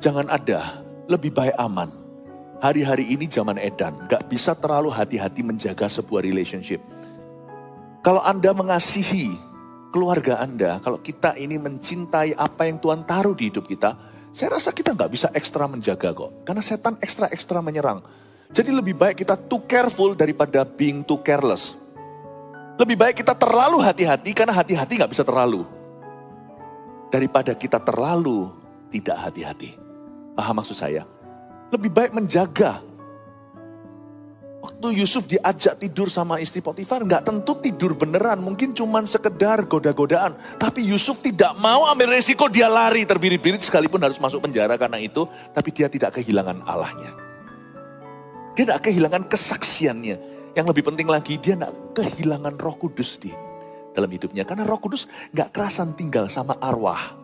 Jangan ada, lebih baik aman. Hari-hari ini zaman edan, gak bisa terlalu hati-hati menjaga sebuah relationship. Kalau Anda mengasihi keluarga Anda, kalau kita ini mencintai apa yang Tuhan taruh di hidup kita, saya rasa kita nggak bisa ekstra menjaga kok. Karena setan ekstra-ekstra menyerang. Jadi lebih baik kita too careful daripada being too careless. Lebih baik kita terlalu hati-hati karena hati-hati nggak bisa terlalu. Daripada kita terlalu tidak hati-hati. Paham maksud saya? Lebih baik menjaga Waktu Yusuf diajak tidur sama istri Potifar, nggak tentu tidur beneran, mungkin cuma sekedar goda-godaan. Tapi Yusuf tidak mau ambil resiko, dia lari terbirit-birit sekalipun harus masuk penjara karena itu, tapi dia tidak kehilangan Allahnya. Dia tidak kehilangan kesaksiannya. Yang lebih penting lagi, dia tidak kehilangan roh kudus di dalam hidupnya. Karena roh kudus nggak kerasan tinggal sama arwah.